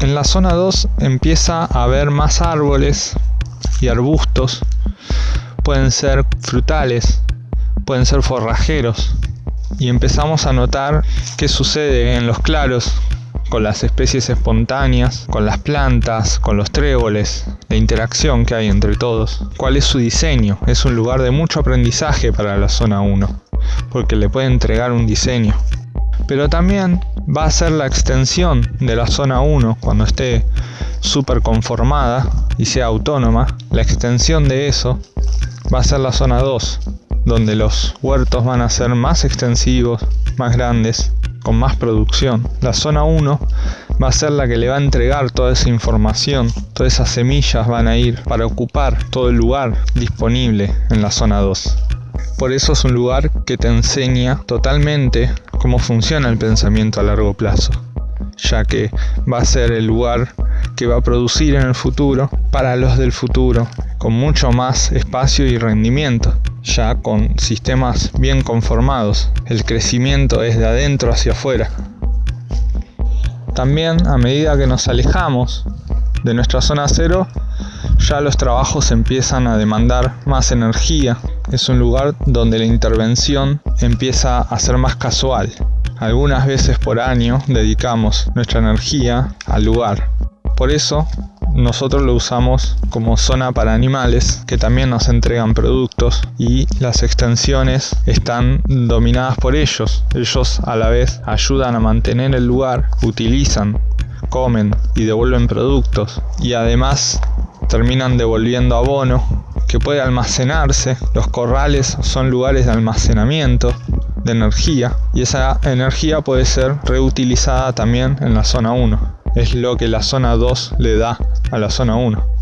En la zona 2 empieza a haber más árboles y arbustos. Pueden ser frutales, pueden ser forrajeros. Y empezamos a notar qué sucede en los claros con las especies espontáneas, con las plantas, con los tréboles, la interacción que hay entre todos. ¿Cuál es su diseño? Es un lugar de mucho aprendizaje para la zona 1, porque le puede entregar un diseño. Pero también va a ser la extensión de la zona 1 cuando esté súper conformada y sea autónoma. La extensión de eso va a ser la zona 2, donde los huertos van a ser más extensivos, más grandes, con más producción. La zona 1 va a ser la que le va a entregar toda esa información, todas esas semillas van a ir para ocupar todo el lugar disponible en la zona 2. Por eso es un lugar que te enseña totalmente cómo funciona el pensamiento a largo plazo, ya que va a ser el lugar que va a producir en el futuro para los del futuro, con mucho más espacio y rendimiento ya con sistemas bien conformados. El crecimiento es de adentro hacia afuera. También a medida que nos alejamos de nuestra zona cero, ya los trabajos empiezan a demandar más energía. Es un lugar donde la intervención empieza a ser más casual. Algunas veces por año dedicamos nuestra energía al lugar. Por eso nosotros lo usamos como zona para animales que también nos entregan productos y las extensiones están dominadas por ellos. Ellos a la vez ayudan a mantener el lugar, utilizan, comen y devuelven productos y además terminan devolviendo abono que puede almacenarse. Los corrales son lugares de almacenamiento de energía y esa energía puede ser reutilizada también en la zona 1 es lo que la zona 2 le da a la zona 1.